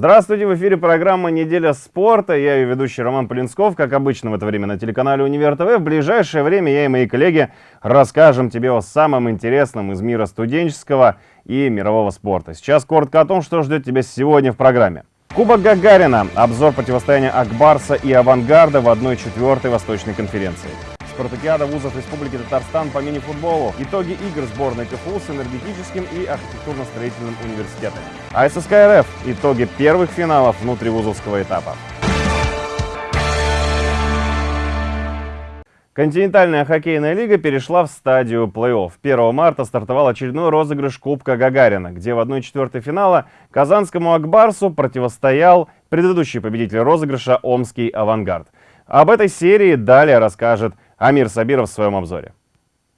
Здравствуйте, в эфире программа «Неделя спорта». Я ее ведущий Роман Полинсков, как обычно в это время на телеканале «Универ ТВ». В ближайшее время я и мои коллеги расскажем тебе о самом интересном из мира студенческого и мирового спорта. Сейчас коротко о том, что ждет тебя сегодня в программе. Кубок Гагарина. Обзор противостояния Акбарса и Авангарда в 1-4 Восточной конференции. Спартакиада вузов Республики Татарстан по мини-футболу. Итоги игр сборной КФУ с энергетическим и архитектурно-строительным университетами. АССК РФ. Итоги первых финалов внутривузовского этапа. Континентальная хоккейная лига перешла в стадию плей-офф. 1 марта стартовал очередной розыгрыш Кубка Гагарина, где в 1-4 финала казанскому Акбарсу противостоял предыдущий победитель розыгрыша Омский Авангард. Об этой серии далее расскажет Амир Сабиров в своем обзоре.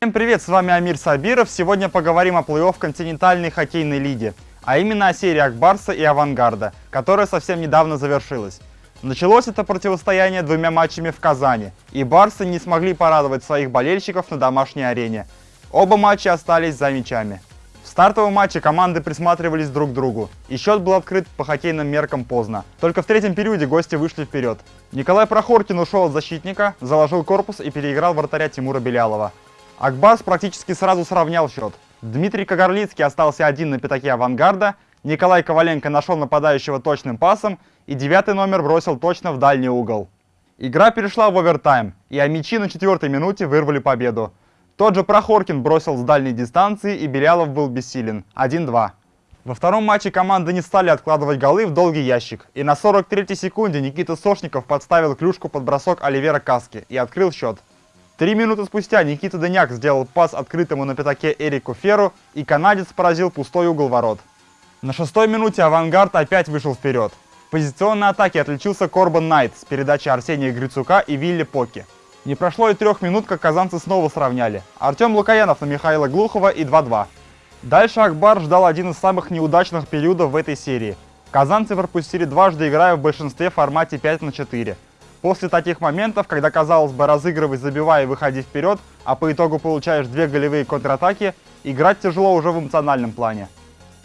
Всем привет, с вами Амир Сабиров. Сегодня поговорим о плей-офф континентальной хоккейной лиги, а именно о серии Акбарса и Авангарда, которая совсем недавно завершилась. Началось это противостояние двумя матчами в Казани, и барсы не смогли порадовать своих болельщиков на домашней арене. Оба матча остались за мячами. В стартовом матче команды присматривались друг к другу, и счет был открыт по хоккейным меркам поздно. Только в третьем периоде гости вышли вперед. Николай Прохоркин ушел от защитника, заложил корпус и переиграл вратаря Тимура Белялова. Акбас практически сразу сравнял счет. Дмитрий Кагарлицкий остался один на пятаке авангарда, Николай Коваленко нашел нападающего точным пасом, и девятый номер бросил точно в дальний угол. Игра перешла в овертайм, и амичи на четвертой минуте вырвали победу. Тот же Прохоркин бросил с дальней дистанции, и Белялов был бессилен. 1-2. Во втором матче команды не стали откладывать голы в долгий ящик. И на 43-й секунде Никита Сошников подставил клюшку под бросок Оливера Каски и открыл счет. Три минуты спустя Никита Дыняк сделал пас открытому на пятаке Эрику Феру, и канадец поразил пустой угол ворот. На шестой минуте «Авангард» опять вышел вперед. В позиционной атаке отличился Корбан Найт с передачи Арсения Грицука и Вилли Поки. Не прошло и трех минут, как казанцы снова сравняли. Артем Лукаянов на Михаила Глухова и 2-2. Дальше Акбар ждал один из самых неудачных периодов в этой серии. Казанцы пропустили дважды, играя в большинстве в формате 5 на 4. После таких моментов, когда казалось бы разыгрывать, забивая и выходить вперед, а по итогу получаешь две голевые контратаки, играть тяжело уже в эмоциональном плане.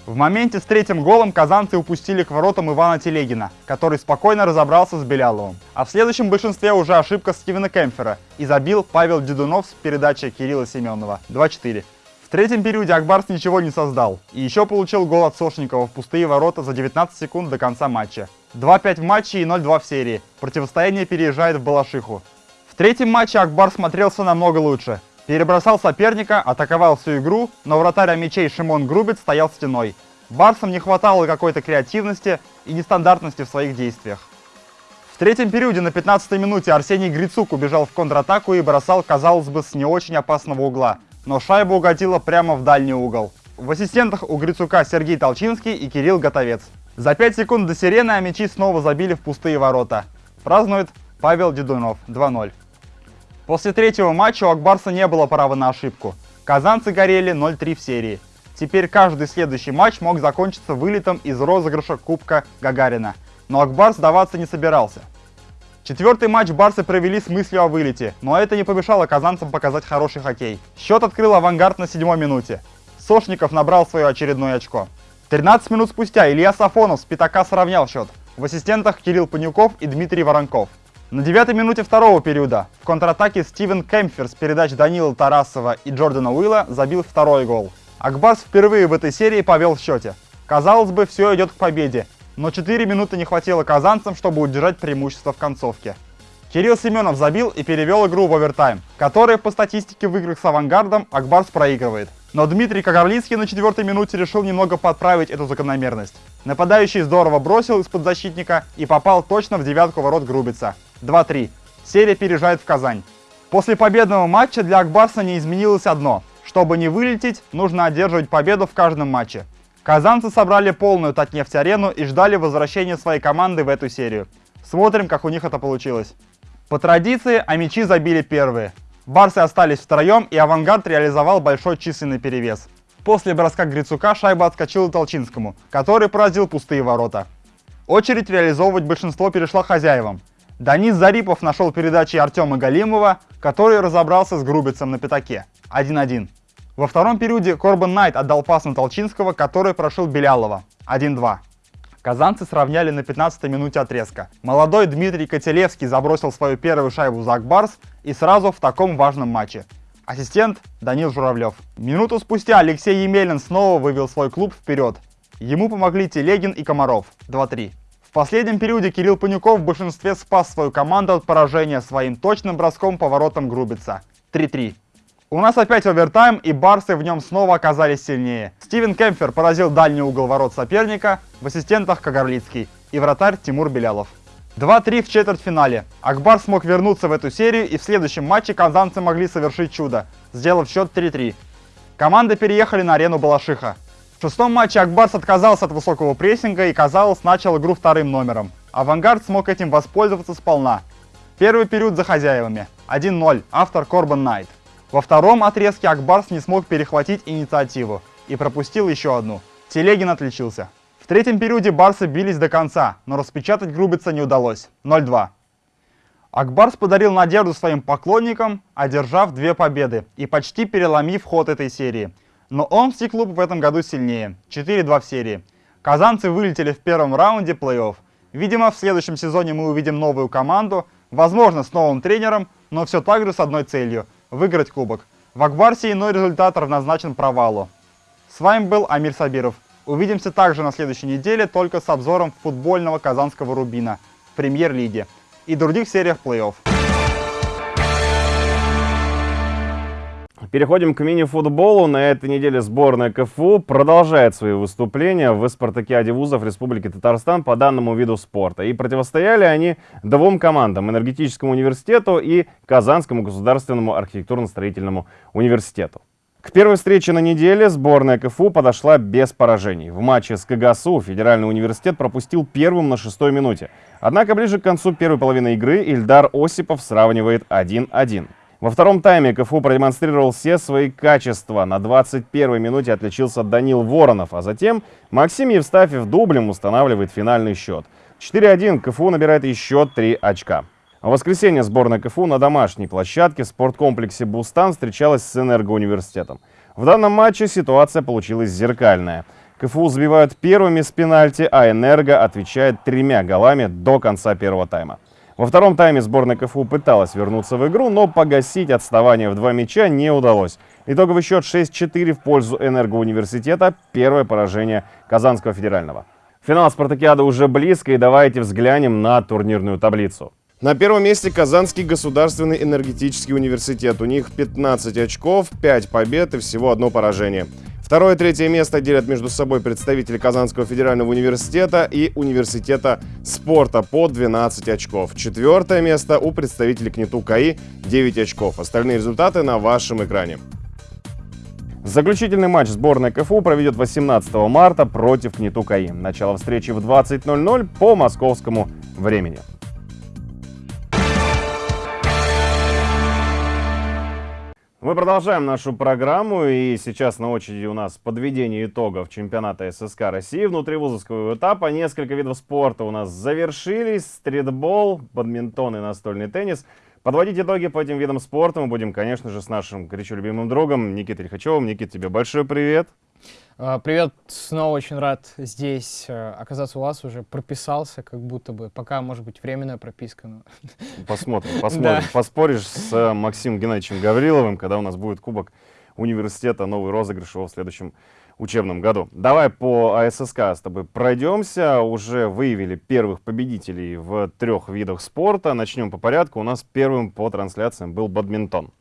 В моменте с третьим голом казанцы упустили к воротам Ивана Телегина, который спокойно разобрался с Беляловым. А в следующем большинстве уже ошибка Стивена Кемфера и забил Павел Дедунов с передачи Кирилла Семенова 2-4. В третьем периоде Акбарс ничего не создал и еще получил гол от Сошникова в пустые ворота за 19 секунд до конца матча. 2-5 в матче и 0-2 в серии. Противостояние переезжает в Балашиху. В третьем матче Акбар смотрелся намного лучше. Перебросал соперника, атаковал всю игру, но вратарь мячей Шимон Грубец стоял стеной. Барсам не хватало какой-то креативности и нестандартности в своих действиях. В третьем периоде на 15-й минуте Арсений Грицук убежал в контратаку и бросал, казалось бы, с не очень опасного угла, но шайба угодила прямо в дальний угол. В ассистентах у Грицука Сергей Толчинский и Кирилл Готовец. За 5 секунд до сирены а мячи снова забили в пустые ворота. Празднует Павел Дедунов 2-0. После третьего матча у Акбарса не было права на ошибку. Казанцы горели 0-3 в серии. Теперь каждый следующий матч мог закончиться вылетом из розыгрыша Кубка Гагарина. Но Акбар сдаваться не собирался. Четвертый матч барсы провели с мыслью о вылете, но это не помешало казанцам показать хороший хоккей. Счет открыл авангард на седьмой минуте. Сошников набрал свое очередное очко. 13 минут спустя Илья Сафонов с пятака сравнял счет. В ассистентах Кирилл Панюков и Дмитрий Воронков. На девятой минуте второго периода в контратаке Стивен Кемфер с передач Данила Тарасова и Джордана Уилла забил второй гол. Акбас впервые в этой серии повел в счете. Казалось бы, все идет к победе, но 4 минуты не хватило казанцам, чтобы удержать преимущество в концовке. Кирилл Семенов забил и перевел игру в овертайм, который по статистике в играх с авангардом Акбарс проигрывает. Но Дмитрий Кагарлицкий на четвертой минуте решил немного подправить эту закономерность. Нападающий здорово бросил из-под защитника и попал точно в девятку ворот Грубица. 2-3. Серия переезжает в Казань. После победного матча для Акбарса не изменилось одно. Чтобы не вылететь, нужно одерживать победу в каждом матче. Казанцы собрали полную Татнефть-арену и ждали возвращения своей команды в эту серию. Смотрим, как у них это получилось. По традиции, амичи забили первые. Барсы остались втроем, и Авангард реализовал большой численный перевес. После броска Грицука шайба отскочила Толчинскому, который поразил пустые ворота. Очередь реализовывать большинство перешла хозяевам. Данис Зарипов нашел передачи Артема Галимова, который разобрался с Грубицем на пятаке. 1-1. Во втором периоде Корбан Найт отдал пас на Толчинского, который прошил Белялова. 1-2. Казанцы сравняли на 15-й минуте отрезка. Молодой Дмитрий Котелевский забросил свою первую шайбу за Акбарс и сразу в таком важном матче. Ассистент Данил Журавлев. Минуту спустя Алексей Емелин снова вывел свой клуб вперед. Ему помогли Телегин и Комаров. 2-3. В последнем периоде Кирилл Панюков в большинстве спас свою команду от поражения своим точным броском по воротам Грубица. 3-3. У нас опять овертайм, и барсы в нем снова оказались сильнее. Стивен Кемпфер поразил дальний угол ворот соперника, в ассистентах Кагарлицкий и вратарь Тимур Белялов. 2-3 в четвертьфинале. Акбар смог вернуться в эту серию, и в следующем матче казанцы могли совершить чудо, сделав счет 3-3. Команды переехали на арену Балашиха. В шестом матче Акбарс отказался от высокого прессинга и, казалось, начал игру вторым номером. Авангард смог этим воспользоваться сполна. Первый период за хозяевами. 1-0. Автор Корбан Найт. Во втором отрезке Акбарс не смог перехватить инициативу и пропустил еще одну. Телегин отличился. В третьем периоде барсы бились до конца, но распечатать Грубица не удалось. 0-2. Акбарс подарил надежду своим поклонникам, одержав две победы и почти переломив ход этой серии. Но Омский клуб в этом году сильнее. 4-2 в серии. Казанцы вылетели в первом раунде плей-офф. Видимо, в следующем сезоне мы увидим новую команду, возможно, с новым тренером, но все так же с одной целью – выиграть кубок. В Акбарсе иной результат равнозначен провалу. С вами был Амир Сабиров. Увидимся также на следующей неделе, только с обзором футбольного казанского Рубина в премьер-лиге и других сериях плей-офф. Переходим к мини-футболу. На этой неделе сборная КФУ продолжает свои выступления в спартакиаде вузов Республики Татарстан по данному виду спорта. И противостояли они двум командам – Энергетическому университету и Казанскому государственному архитектурно-строительному университету. К первой встрече на неделе сборная КФУ подошла без поражений. В матче с КГСУ Федеральный университет пропустил первым на шестой минуте. Однако ближе к концу первой половины игры Ильдар Осипов сравнивает 1-1. Во втором тайме КФУ продемонстрировал все свои качества. На 21-й минуте отличился Данил Воронов, а затем Максим Евстафьев дублем устанавливает финальный счет. 4-1 КФУ набирает еще 3 очка. В воскресенье сборная КФУ на домашней площадке в спорткомплексе «Бустан» встречалась с Энергоуниверситетом. В данном матче ситуация получилась зеркальная. КФУ забивают первыми с пенальти, а «Энерго» отвечает тремя голами до конца первого тайма. Во втором тайме сборная КФУ пыталась вернуться в игру, но погасить отставание в два мяча не удалось. Итоговый счет 6-4 в пользу Энергоуниверситета. Первое поражение Казанского федерального. Финал спартакиады уже близко, и давайте взглянем на турнирную таблицу. На первом месте Казанский государственный энергетический университет. У них 15 очков, 5 побед и всего одно поражение. Второе и третье место делят между собой представители Казанского федерального университета и университета спорта по 12 очков. Четвертое место у представителей КНИТУ КАИ 9 очков. Остальные результаты на вашем экране. Заключительный матч сборной КФУ проведет 18 марта против КНИТУ КАИ. Начало встречи в 20.00 по московскому времени. Мы продолжаем нашу программу, и сейчас на очереди у нас подведение итогов чемпионата ССК России внутривузовского этапа. Несколько видов спорта у нас завершились. Стритбол, бадминтон и настольный теннис. Подводить итоги по этим видам спорта мы будем, конечно же, с нашим горячо любимым другом Никитой Лихачевым. Никит, тебе большой привет. А, привет, снова очень рад здесь э, оказаться у вас, уже прописался, как будто бы, пока, может быть, временная прописка. Но... Посмотрим, посмотрим. Да. Поспоришь с э, Максимом Геннадьевичем Гавриловым, когда у нас будет Кубок университета, новый розыгрыш его в следующем учебном году. Давай по АССК с тобой пройдемся. Уже выявили первых победителей в трех видах спорта. Начнем по порядку. У нас первым по трансляциям был бадминтон.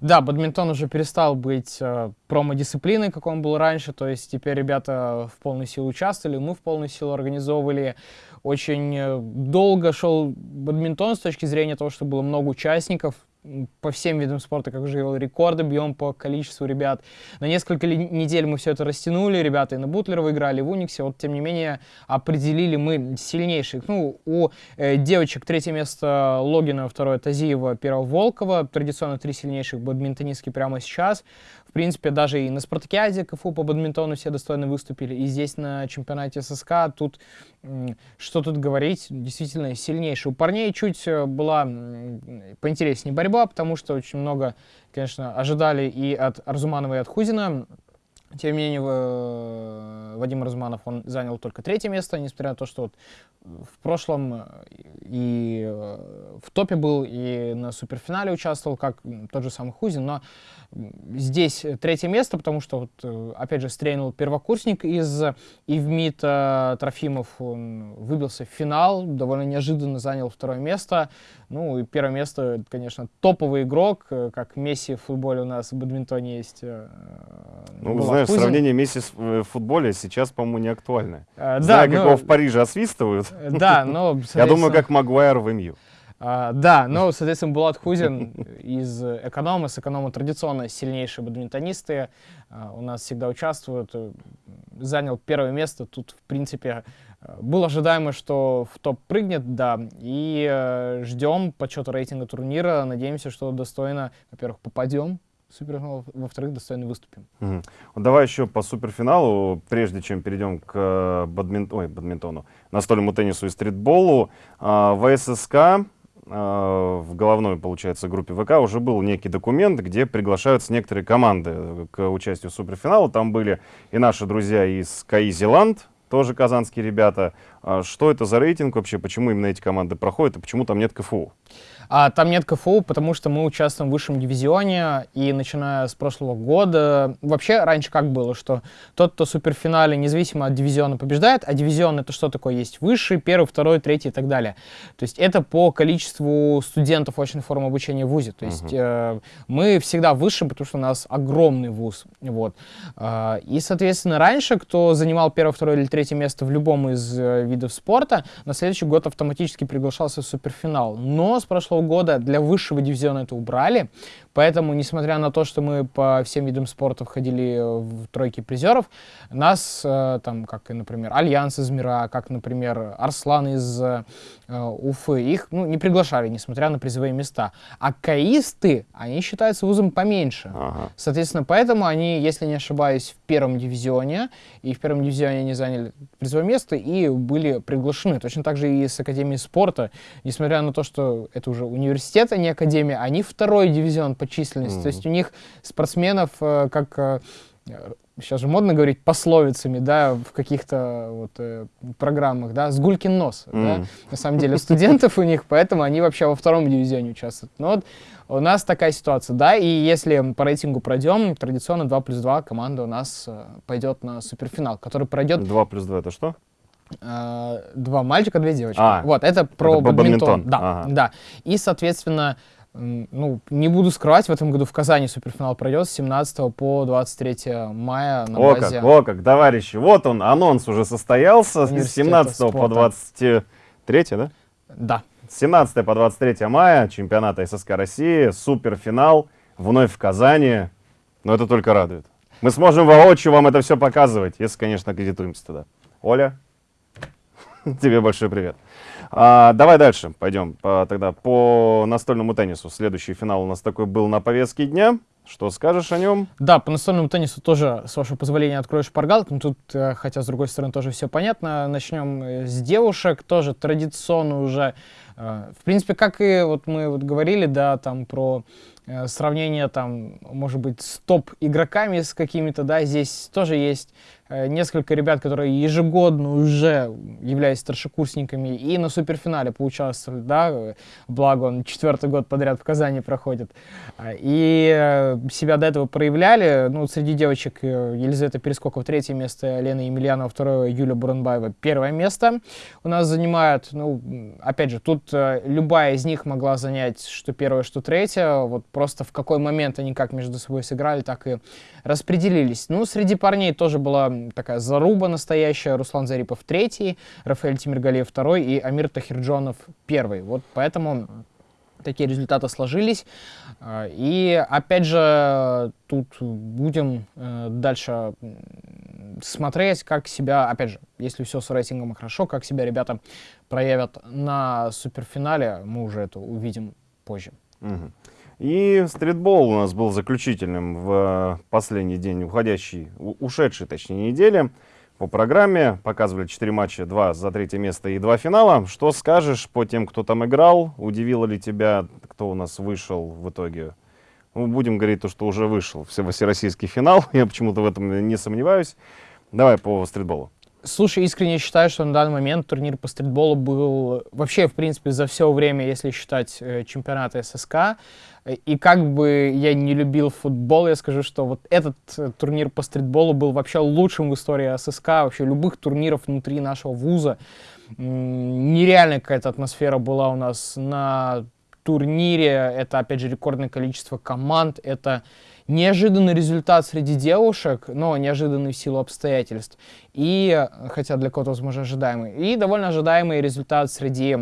Да, бадминтон уже перестал быть э, промо-дисциплиной, как он был раньше, то есть теперь ребята в полной силу участвовали, мы в полную силу организовывали. Очень э, долго шел бадминтон с точки зрения того, что было много участников, по всем видам спорта, как уже говорил, рекорды бьем по количеству ребят. На несколько недель мы все это растянули, ребята и на Бутлер выиграли, в Униксе, вот тем не менее определили мы сильнейших. Ну, у э, девочек третье место Логина, второе Тазиева, первое Волкова, традиционно три сильнейших бадминтонистки прямо сейчас. В принципе, даже и на Спартакиаде КФУ по бадминтону все достойно выступили, и здесь на чемпионате ССК тут, что тут говорить, действительно сильнейший. У парней чуть э, была поинтереснее борьба, потому что очень много, конечно, ожидали и от Арзуманова, и от Хузина. Тем не менее, в- Вадим Разманов, он занял только третье место, несмотря на то, что вот в прошлом э, и э, в топе был, и на суперфинале участвовал, как тот же самый Хузин, но здесь э, третье место, потому что, вот, э, опять же, стрельнул первокурсник из Ивмита Трофимов, он выбился в финал, довольно неожиданно занял второе место, ну и первое место, конечно, топовый игрок, э, как Месси в футболе у нас в бадминтоне есть. э, Ну, Булат знаешь, Хузин. сравнение Месси э, в футле сейчас, по-моему, не актуально. Э, Да, Знаю, как ну, его в Париже освистывают. э, Да, но, Я думаю, как Магуайр в МЮ. А, да, но, соответственно, Булат Хузин из эконома, с эконома традиционно сильнейшие бадминтонисты, а, у нас всегда участвуют, занял первое место, тут, в принципе, было ожидаемо, что в топ прыгнет, да, и э, ждем подсчета рейтинга турнира, надеемся, что достойно, во-первых, попадем суперфинал, во-вторых, достойно выступим. Мгм. Вот давай еще по суперфиналу, прежде чем перейдем к э, бадмин- ой, бадминтону, настольному теннису и стритболу. А, В ССК, а, в головной, получается, группе ВК уже был некий документ, где приглашаются некоторые команды к участию в суперфиналу. Там были и наши друзья из КАИ Зеланд, тоже казанские ребята. А Что это за рейтинг вообще, почему именно эти команды проходят и почему там нет КФУ? А там нет КФУ, потому что мы участвуем в высшем дивизионе, и начиная с прошлого года, вообще раньше как было, что тот, кто в суперфинале, независимо от дивизиона, побеждает, а дивизион это что такое? Есть высший, первый, второй, третий и так далее. То есть это по количеству студентов очной формы обучения в ВУЗе. То есть э, мы всегда выше, потому что у нас огромный ВУЗ. Вот. А, и, соответственно, раньше, кто занимал первое, второе или третье место в любом из э, видов спорта, на следующий год автоматически приглашался в суперфинал. Но с прошлого года для высшего дивизиона это убрали, поэтому, несмотря на то, что мы по всем видам спорта входили в тройки призеров, нас, э, там, как, например, Альянс из Мира, как, например, Арслан из э, Уфы, их ну, не приглашали, несмотря на призовые места. А каисты, они считаются вузом поменьше. Ага. Соответственно, поэтому они, если не ошибаюсь, в первом дивизионе, и в первом дивизионе они заняли призовое место и были приглашены. Точно так же и с Академии спорта, несмотря на то, что это уже университет, а не Академия, они второй дивизион по численности. Мгм. То есть у них спортсменов, э, как э, сейчас же модно говорить пословицами, да, в каких-то вот э, программах, да, с гулькин нос, да, Мгм. на самом деле студентов у них, поэтому они вообще во втором дивизионе участвуют. Но вот у нас такая ситуация, да, и если по рейтингу пройдем, традиционно 2 плюс 2 команда у нас пойдет на суперфинал, который пройдет 2 плюс 2 это что? Э, два мальчика, две девочки. А, вот, это про это бадминтон. бадминтон, Да, ага. да. И, соответственно, ну, не буду скрывать, в этом году в Казани суперфинал пройдет с 17 по 23 мая на О базе. как, о как, товарищи, вот он, анонс уже состоялся с Университета 17 по спорта. 23, да? Да. С 17 по 23 мая чемпионата ССК России, суперфинал, вновь в Казани. Но это только радует. Мы сможем воочию вам это все показывать, если, конечно, аккредитуемся туда. Оля, тебе большой привет. А, давай дальше пойдем по- тогда по настольному теннису. Следующий финал у нас такой был на повестке дня. Что скажешь о нем? Да, по настольному теннису тоже, с вашего позволения, открою шпаргалку. Ну, Тут, э, хотя, с другой стороны, тоже все понятно. Начнем э, с девушек. Тоже традиционно уже, э, в принципе, как и вот мы вот говорили, да, там про сравнение, там, может быть, с топ-игроками с какими-то, да, здесь тоже есть э, несколько ребят, которые ежегодно уже являются старшекурсниками и на суперфинале поучаствовали, да, э, благо он четвертый год подряд в Казани проходит. А, И э, себя до этого проявляли. Ну, среди девочек э, Елизавета Перескокова третье место, Лена Емельянова второе, Юля Буранбаева первое место у нас занимают. Ну, опять же, тут э, любая из них могла занять что первое, что третье. Вот просто в какой момент они как между собой сыграли, так и распределились. Ну, среди парней тоже была такая заруба настоящая. Руслан Зарипов третий, Рафаэль Тимиргалиев второй и Амир Тахирджонов первый. Вот поэтому такие результаты сложились. А, И опять же, тут будем э, дальше смотреть, как себя, опять же, если все с рейтингом хорошо, как себя ребята проявят на суперфинале, мы уже это увидим позже. Мгм. И стритбол у нас был заключительным в э, последний день уходящей, ушедшей, точнее, недели. По программе показывали 4 матча, 2 за третье место и 2 финала. Что скажешь по тем, кто там играл? Удивило ли тебя, кто у нас вышел в итоге Ну, будем говорить то, что уже вышел всероссийский финал. Я почему-то в этом не сомневаюсь. Давай по стритболу. Слушай, искренне считаю, что на данный момент турнир по стритболу был вообще, в принципе, за все время, если считать э, чемпионаты ССК. И как бы я не любил футбол, я скажу, что вот этот э, турнир по стритболу был вообще лучшим в истории ССК, вообще любых турниров внутри нашего вуза. Нереальная какая-то атмосфера была у нас на турнире. Это, опять же, рекордное количество команд. Это неожиданный результат среди девушек, но неожиданный в силу обстоятельств. И, хотя для кого-то, возможно, ожидаемый. И довольно ожидаемый результат среди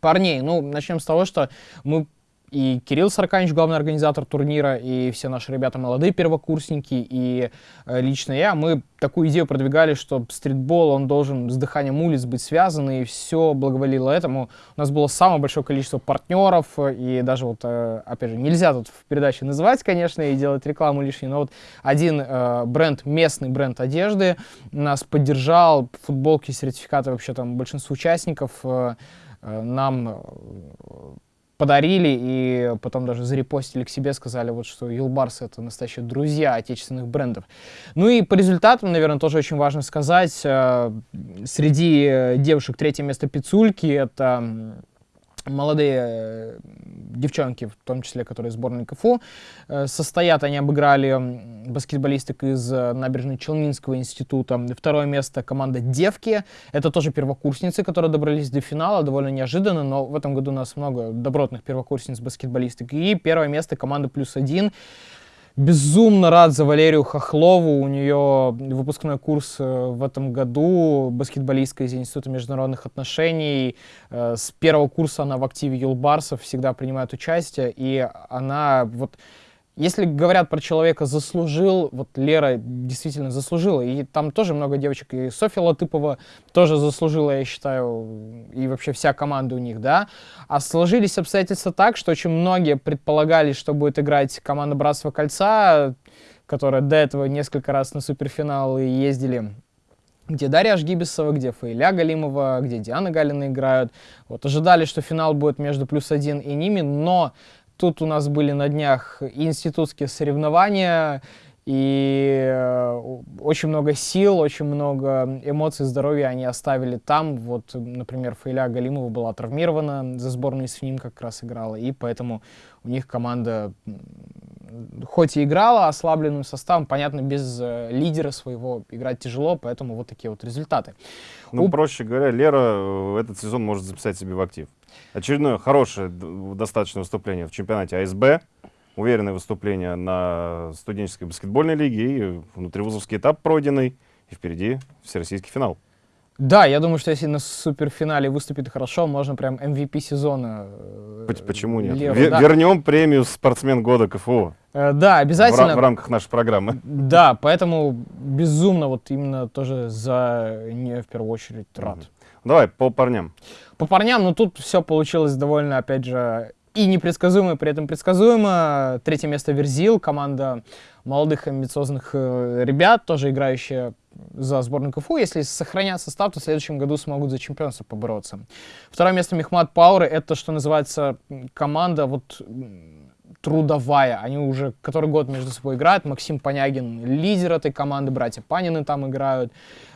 парней. Ну, начнем с того, что мы и Кирилл Сарканич, главный организатор турнира, и все наши ребята молодые первокурсники, и э, лично я, мы такую идею продвигали, что стритбол, он должен с дыханием улиц быть связан, и все благоволило этому. У нас было самое большое количество партнеров, и даже вот, э, опять же, нельзя тут в передаче называть, конечно, и делать рекламу лишней, но вот один э, бренд, местный бренд одежды нас поддержал, футболки, сертификаты вообще там большинству участников нам подарили и потом даже зарепостили к себе, сказали, вот что Юлбарс это настоящие друзья отечественных брендов. Ну и по результатам, наверное, тоже очень важно сказать, э, среди девушек третье место Пицульки, это молодые э, девчонки, в том числе, которые сборной КФУ, э, состоят, они обыграли баскетболисток из э, набережной Челнинского института. Второе место команда «Девки». Это тоже первокурсницы, которые добрались до финала, довольно неожиданно, но в этом году у нас много добротных первокурсниц баскетболисток. И первое место команда «Плюс один». Безумно рад за Валерию Хохлову. У нее выпускной курс э, в этом году, баскетболистка из Института международных отношений. Э, с первого курса она в активе Юлбарсов всегда принимает участие. И она вот если говорят про человека заслужил, вот Лера действительно заслужила, и там тоже много девочек, и Софья Латыпова тоже заслужила, я считаю, и вообще вся команда у них, да. А сложились обстоятельства так, что очень многие предполагали, что будет играть команда Братства Кольца, которая до этого несколько раз на суперфиналы ездили где Дарья Ажгибисова, где Фаиля Галимова, где Диана Галина играют. Вот, ожидали, что финал будет между плюс один и ними, но Тут у нас были на днях институтские соревнования, и э, очень много сил, очень много эмоций, здоровья они оставили там. Вот, например, Фаиля Галимова была травмирована, за сборную с ним как раз играла, и поэтому у них команда хоть и играла ослабленным составом, понятно, без э, лидера своего играть тяжело, поэтому вот такие вот результаты. Ну, У... проще говоря, Лера э, этот сезон может записать себе в актив. Очередное хорошее достаточно выступление в чемпионате АСБ. Уверенное выступление на студенческой баскетбольной лиге и внутривузовский этап пройденный. И впереди всероссийский финал. Да, я думаю, что если на суперфинале выступит хорошо, можно прям MVP сезона. Э, почему нет? Леву, да. Вернем премию спортсмен года КФУ. Э, да, обязательно. В, в рамках нашей программы. Да, поэтому безумно вот именно тоже за не в первую очередь рад. Mm-hmm. Давай по парням. По парням, ну тут все получилось довольно, опять же, и непредсказуемо, при этом предсказуемо. Третье место Верзил, команда молодых амбициозных э, ребят, тоже играющая за сборную КФУ. Если сохранят состав, то в следующем году смогут за чемпионство побороться. Второе место Мехмат Пауэр. Это, что называется, команда вот трудовая. Они уже который год между собой играют. Максим Понягин лидер этой команды, братья Панины там играют,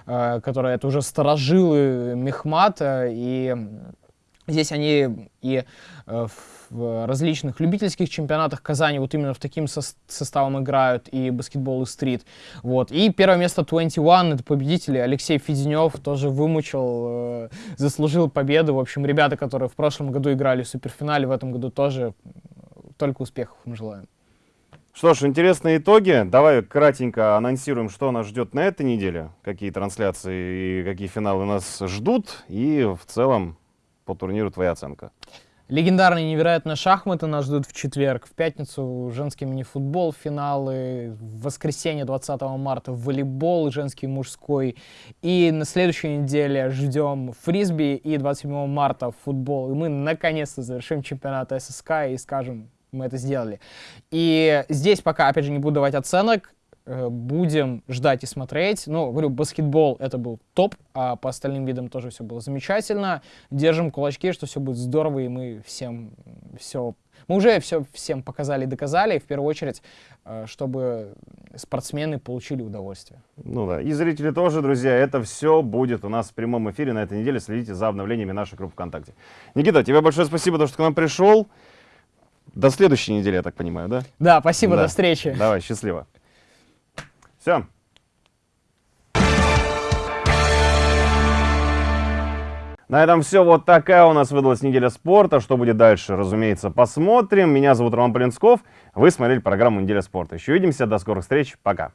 э, которые это уже сторожилы Мехмата. И здесь они и э, в различных любительских чемпионатах Казани вот именно в таким со составом играют и баскетбол, и стрит. Вот. И первое место 21, это победители. Алексей Феденев тоже вымучил, э, заслужил победу. В общем, ребята, которые в прошлом году играли в суперфинале, в этом году тоже только успехов им желаем. Что ж, интересные итоги. Давай кратенько анонсируем, что нас ждет на этой неделе, какие трансляции и какие финалы нас ждут, и в целом по турниру твоя оценка. Легендарные невероятные шахматы нас ждут в четверг, в пятницу женский мини-футбол, финалы, в воскресенье 20 марта волейбол женский мужской. И на следующей неделе ждем фрисби и 27 марта футбол. И мы наконец-то завершим чемпионат ССК и скажем, мы это сделали. И здесь пока, опять же, не буду давать оценок, Э, будем ждать и смотреть. Ну, говорю, баскетбол это был топ, а по остальным видам тоже все было замечательно. Держим кулачки, что все будет здорово, и мы всем все, мы уже все всем показали и доказали, в первую очередь, э, чтобы спортсмены получили удовольствие. Ну да, и зрители тоже, друзья, это все будет у нас в прямом эфире на этой неделе. Следите за обновлениями нашей группы ВКонтакте. Никита, тебе большое спасибо, что к нам пришел. До следующей недели, я так понимаю, да? Да, спасибо, Да. до встречи. Давай, счастливо. Все. На этом все. Вот такая у нас выдалась неделя спорта. Что будет дальше, разумеется, посмотрим. Меня зовут Роман Полинсков. Вы смотрели программу «Неделя спорта». Еще увидимся. До скорых встреч. Пока.